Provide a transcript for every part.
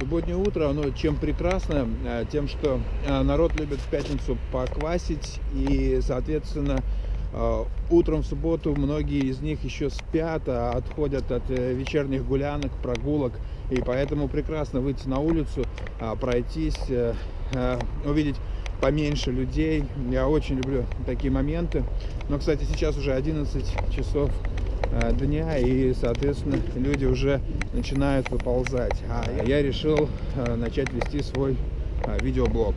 Субботнее утро, оно чем прекрасно, э, тем, что э, народ любит в пятницу поквасить, и, соответственно, э, утром в субботу многие из них еще спят, а отходят от вечерних гулянок, прогулок, и поэтому прекрасно выйти на улицу, пройтись, увидеть поменьше людей. Я очень люблю такие моменты. Но, кстати, сейчас уже 11 часов Э, дня и соответственно люди уже начинают выползать а я решил э, начать вести свой э, видеоблог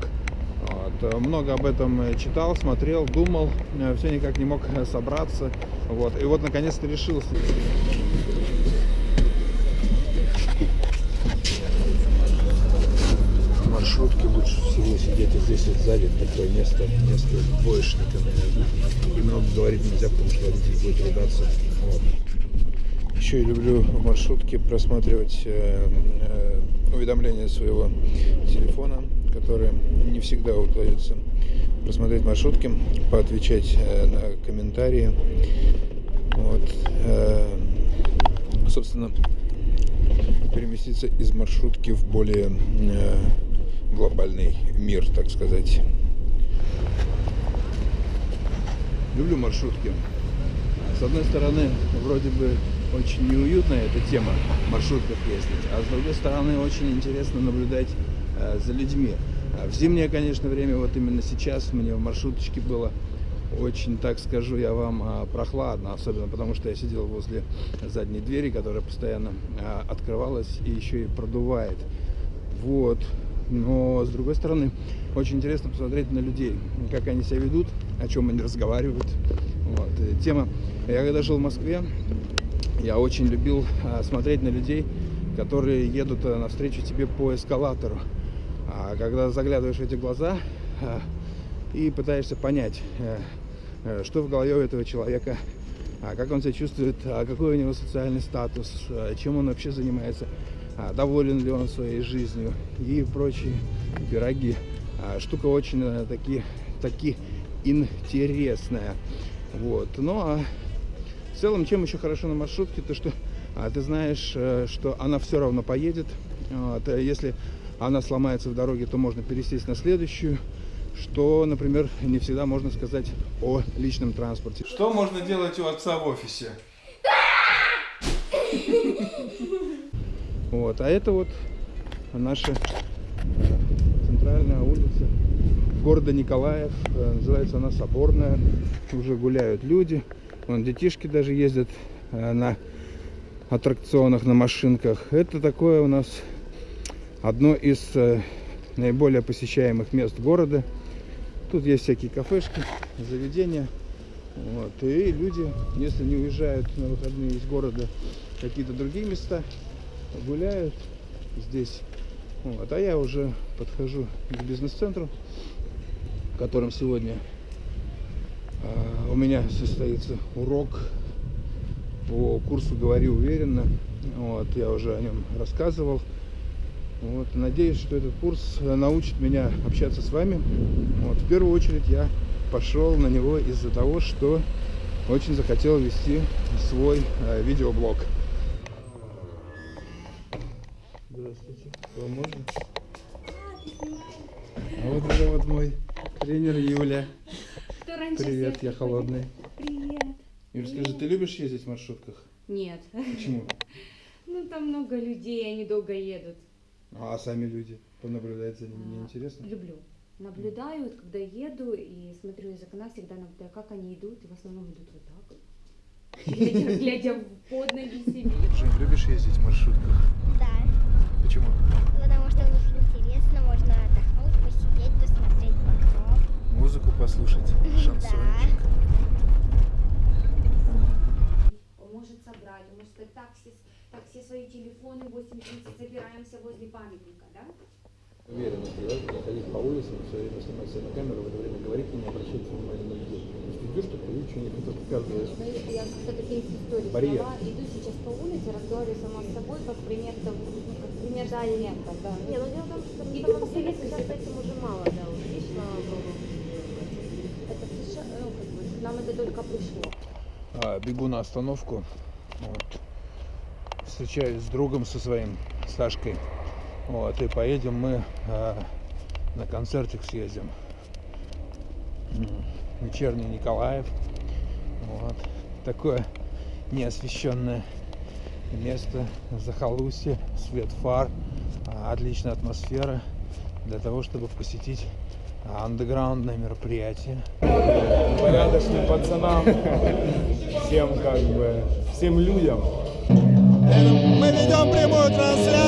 вот. много об этом читал смотрел думал все никак не мог собраться вот и вот наконец-то решился маршрутке лучше всего сидеть здесь вот сзади такое место место двоечника наверное и много говорить нельзя потому что водитель будет ругаться вот. Еще я люблю в маршрутке просматривать э, э, уведомления своего телефона, которые не всегда удается просмотреть маршрутки, поотвечать э, на комментарии. Вот. Э, собственно, переместиться из маршрутки в более э, глобальный мир, так сказать. Люблю маршрутки. С одной стороны, вроде бы очень неуютная эта тема маршрутках ездить, а с другой стороны, очень интересно наблюдать э, за людьми. А в зимнее, конечно, время, вот именно сейчас мне в маршруточке было очень, так скажу я вам, а, прохладно, особенно потому что я сидел возле задней двери, которая постоянно а, открывалась и еще и продувает. Вот. Но, с другой стороны, очень интересно посмотреть на людей, как они себя ведут, о чем они разговаривают. Вот. Тема. Я когда жил в Москве, я очень любил а, смотреть на людей, которые едут а, навстречу тебе по эскалатору. А когда заглядываешь в эти глаза а, и пытаешься понять, э, э, что в голове у этого человека, как он себя чувствует, какой у него социальный статус, чем он вообще занимается, доволен ли он своей жизнью и прочие пироги. Штука очень э, таки, таки интересная. Вот. Ну а в целом, чем еще хорошо на маршрутке, то что а, ты знаешь, э, что она все равно поедет. Вот. А если она сломается в дороге, то можно пересесть на следующую. Что, например, не всегда можно сказать о личном транспорте. Что можно делать у отца в офисе? Вот, а это вот наша центральная улица города Николаев. Э, называется она Соборная. Уже гуляют люди. Вон детишки даже ездят э, на аттракционах, на машинках. Это такое у нас одно из э, наиболее посещаемых мест города. Тут есть всякие кафешки, заведения. Вот. И люди, если не уезжают на выходные из города какие-то другие места, гуляют здесь. Вот. А я уже подхожу к бизнес-центру в котором сегодня а, у меня состоится урок по курсу «Говори уверенно». Вот, я уже о нем рассказывал. Вот, надеюсь, что этот курс научит меня общаться с вами. Вот, в первую очередь я пошел на него из-за того, что очень захотел вести свой э, видеоблог. Здравствуйте. Вам можно? А вот это вот мой Тренер Юля. Привет, я холодный. Привет. Юля, скажи, ты любишь ездить в маршрутках? Нет. Почему? Ну, там много людей, они долго едут. А сами люди? Понаблюдать за ними, а, не интересно? Люблю. Наблюдаю, когда еду и смотрю из окна, всегда наблюдаю, как они идут, и в основном идут вот так. Глядя, глядя под ноги себе. Жень, любишь ездить в маршрутках? Да. Почему? Потому что у них интересно, можно отдохнуть, посидеть, посмотреть в окно. Музыку послушать, шансончик. Он может собрать, он может сказать, так, все, так, все свои телефоны 8.30 собираемся возле памятника, да? Уверенность, да, ходить по улицам, все время снимать себя на камеру, в это время говорить и не обращать внимания на людей. Если идешь, то ты что-нибудь это показываешь. Я как-то такие истории Барьер. иду сейчас по улице, разговариваю сама с собой, как пример того, ну, как пример студента, да. Не, ну дело в том, что на И самом деле сейчас этим уже мало, да, ушли, слава богу. Это США, ну, как бы, нам это только пришло. А, бегу на остановку. Вот. Встречаюсь с другом со своим, Сашкой. Вот, и поедем мы э, на концертик съездим. Вечерний Николаев. Вот. Такое неосвещенное место, захолустье, свет фар, а, отличная атмосфера для того, чтобы посетить а, андеграундное мероприятие. порядочным пацанам, всем как бы, всем людям. Мы ведем прямую трансляцию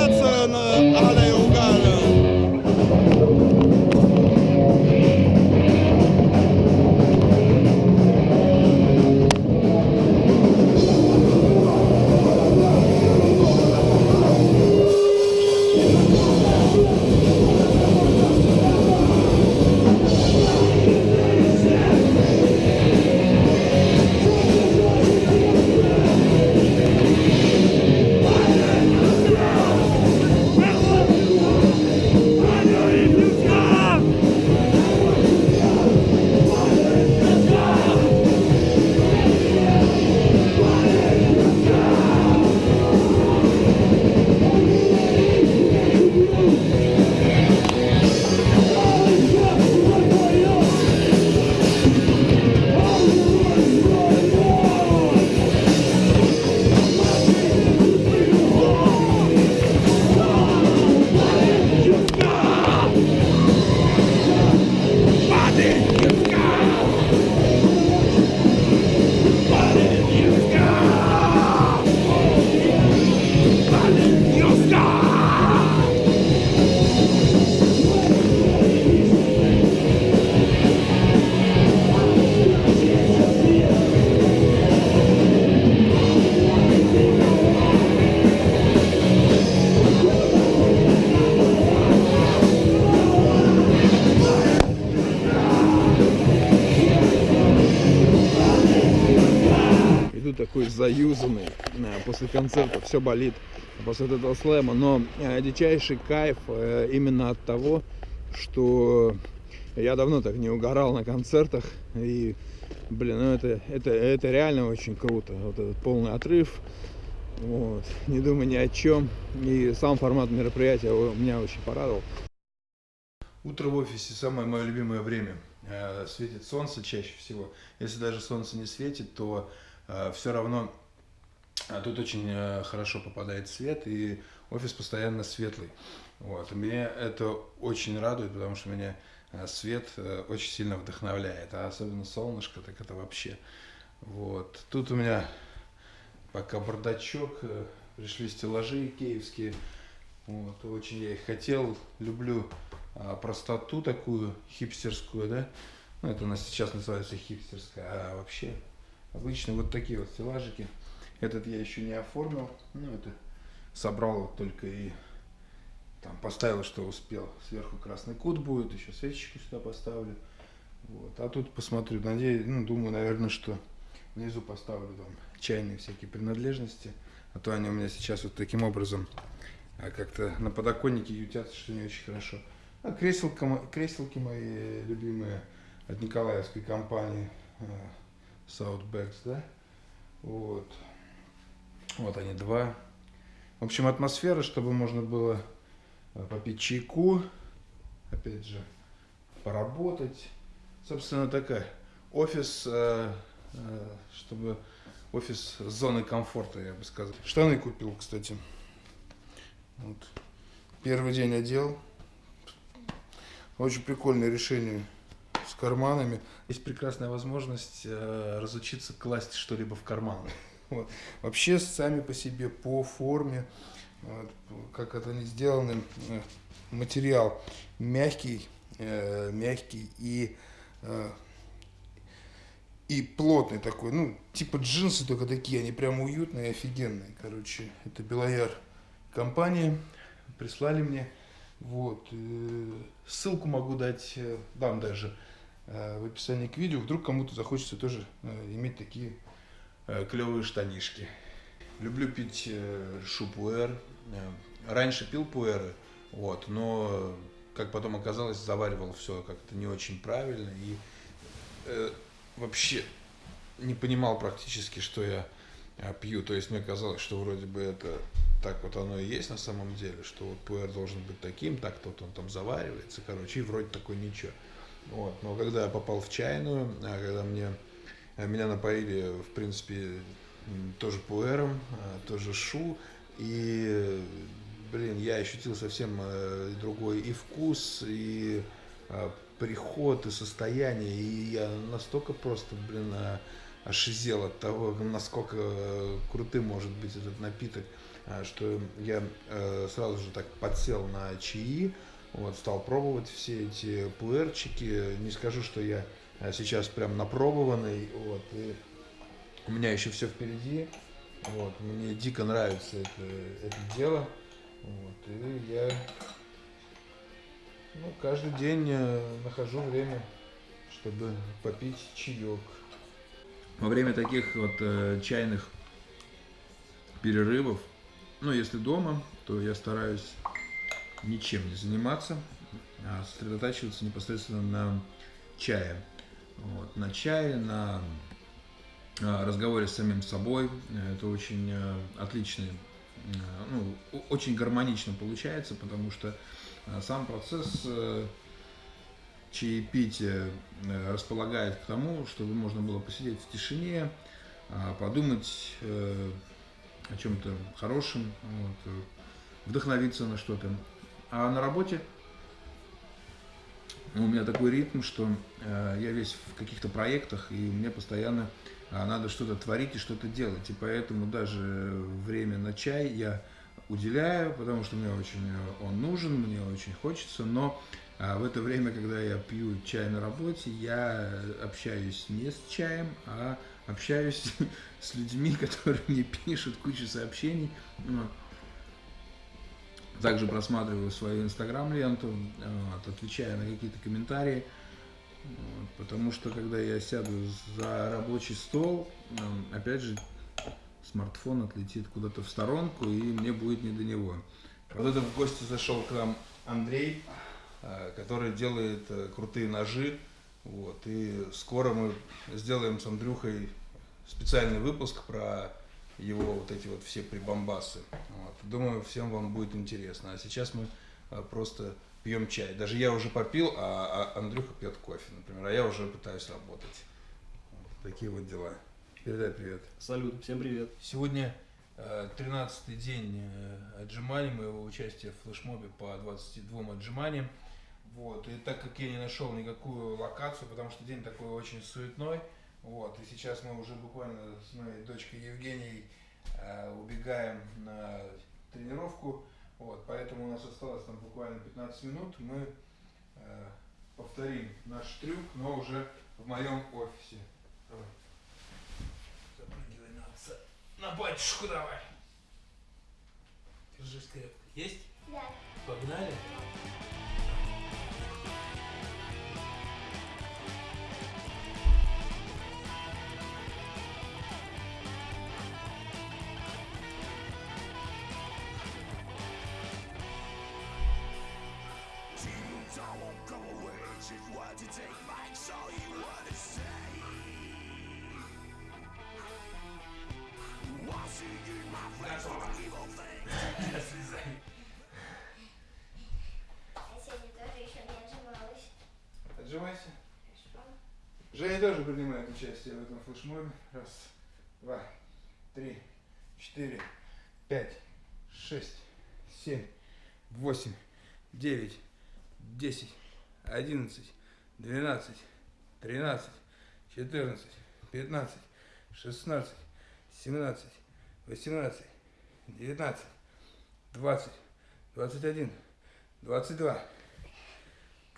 такой заюзанный э, после концерта, все болит после этого слэма, но э, дичайший кайф э, именно от того, что я давно так не угорал на концертах, и, блин, ну это, это, это реально очень круто, вот этот полный отрыв, вот, не думай ни о чем, и сам формат мероприятия меня очень порадовал. Утро в офисе самое мое любимое время. Светит солнце чаще всего. Если даже солнце не светит, то все равно а, тут очень э, хорошо попадает свет, и офис постоянно светлый. Вот. Меня это очень радует, потому что меня э, свет э, очень сильно вдохновляет. А особенно солнышко, так это вообще. Вот. Тут у меня пока бардачок, пришли стеллажи киевские. Вот. Очень я их хотел, люблю а, простоту такую хипстерскую, да. Ну, это у нас сейчас называется хипстерская, а вообще обычно вот такие вот стеллажики. Этот я еще не оформил, ну это собрал вот только и там поставил, что успел. Сверху красный кут будет, еще свечечку сюда поставлю. Вот. А тут посмотрю, надеюсь, ну, думаю, наверное, что внизу поставлю там чайные всякие принадлежности. А то они у меня сейчас вот таким образом а, как-то на подоконнике ютятся, что не очень хорошо. А креселка, креселки мои любимые от Николаевской компании э, Southbacks, да? Вот. Вот они два. В общем, атмосфера, чтобы можно было э, попить чайку, опять же, поработать. Собственно, такая офис, э, э, чтобы офис зоны комфорта, я бы сказал. Штаны купил, кстати. Вот. Первый день одел. Очень прикольное решение с карманами. Есть прекрасная возможность э, разучиться класть что-либо в карман. Вот. Вообще сами по себе, по форме, вот, как это они сделаны, э, материал мягкий, э, мягкий и э, и плотный такой, ну, типа джинсы, только такие, они прям уютные, офигенные, короче. Это Белояр компания, прислали мне, вот. э, Ссылку могу дать, дам даже в описании к видео, вдруг кому-то захочется тоже э, иметь такие клевые штанишки. Люблю пить э, шупуэр. Э, Раньше пил пуэры, вот, но, как потом оказалось, заваривал все как-то не очень правильно и э, вообще не понимал практически, что я э, пью. То есть мне казалось, что вроде бы это так вот оно и есть на самом деле, что вот пуэр должен быть таким, так вот он там заваривается, короче, и вроде такой ничего. Вот. Но когда я попал в чайную, а когда мне, а, меня напоили, в принципе, тоже пуэром, а, тоже шу, и, блин, я ощутил совсем другой и вкус, и приход, и состояние, и я настолько просто, блин, ошизел от того, насколько крутым может быть этот напиток, что я сразу же так подсел на чаи, вот, стал пробовать все эти пуэрчики. Не скажу, что я э, сейчас прям напробованный, вот, и у меня еще все впереди. Вот, мне дико нравится это, это дело. Вот, и я ну, каждый день э, нахожу время, чтобы попить чаек. Во время таких вот э, чайных перерывов, ну, если дома, то я стараюсь ничем не заниматься, а сосредотачиваться непосредственно на чае. Вот, на чае, на а, разговоре с самим собой. Это очень э, отличный, э, ну, очень гармонично получается, потому что э, сам процесс чаепития располагает к тому, чтобы можно было посидеть в тишине, а, подумать о чем-то хорошем, вот, вдохновиться на что-то. А на работе ну, у меня такой ритм, что э, я весь в каких-то проектах, и мне постоянно а, надо что-то творить и что-то делать. И поэтому даже время на чай я уделяю, потому что мне очень э, он нужен, мне очень хочется, но а, в это время, когда я пью чай на работе, я общаюсь не с чаем, а общаюсь с людьми, которые мне пишут кучу сообщений. Также просматриваю свою инстаграм-ленту, вот, отвечаю на какие-то комментарии. Потому что когда я сяду за рабочий стол, м, опять же, смартфон отлетит куда-то в сторонку, и мне будет не до него. Вот это в гости зашел к нам Андрей, э, который делает э, крутые ножи. Вот, и скоро мы сделаем с Андрюхой специальный выпуск про его вот эти вот все прибамбасы. Вот. Думаю, всем вам будет интересно. А сейчас мы э, просто пьем чай. Даже я уже попил, а, а Андрюха пьет кофе, например, а я уже пытаюсь работать. Вот такие вот дела. Передай привет. Салют, всем привет. Сегодня э, 13-й день э, отжиманий, моего участия в флешмобе по 22 отжиманиям. Вот. И так как я не нашел никакую локацию, потому что день такой очень суетной, вот, и сейчас мы уже буквально с моей дочкой Евгенией э, убегаем на тренировку, вот, поэтому у нас осталось там буквально 15 минут, мы э, повторим наш трюк, но уже в моем офисе. Давай. Запрыгивай на отца. На батюшку давай. Держись крепко. Есть? Да. Погнали? Не отжималась. Отжимайся. Женя тоже принимает участие в этом флешмобе. Раз, два, три, четыре, пять, шесть, семь, восемь, девять, десять, одиннадцать, двенадцать, тринадцать, четырнадцать, пятнадцать, шестнадцать, семнадцать, восемнадцать, девятнадцать, двадцать, двадцать один, двадцать два.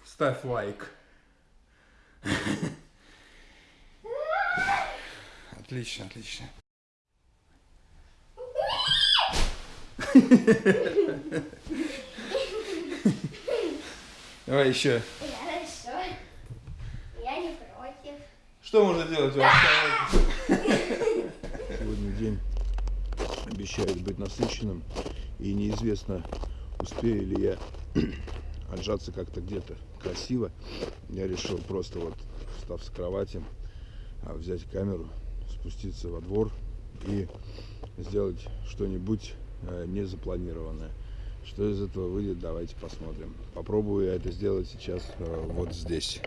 Ставь лайк. Отлично, отлично. Давай еще. Хорошо. Я не против. Что можно делать в оставшемся? Сегодня день обещает быть насыщенным, и неизвестно, успею ли я отжаться как-то где-то красиво. Я решил просто вот, встав с кровати, а, взять камеру, спуститься во двор и сделать что-нибудь э, не запланированное. Что из этого выйдет, давайте посмотрим. Попробую я это сделать сейчас э, вот здесь.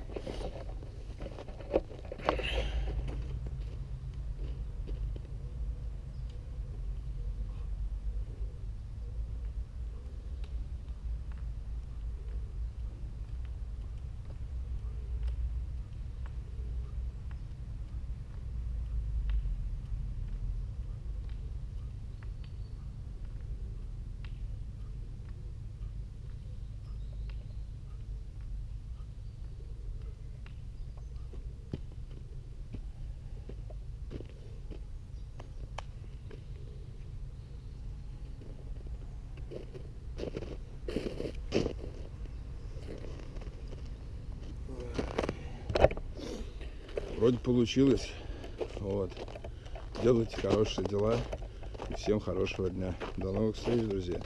Вроде получилось. Вот. Делайте хорошие дела. И всем хорошего дня. До новых встреч, друзья.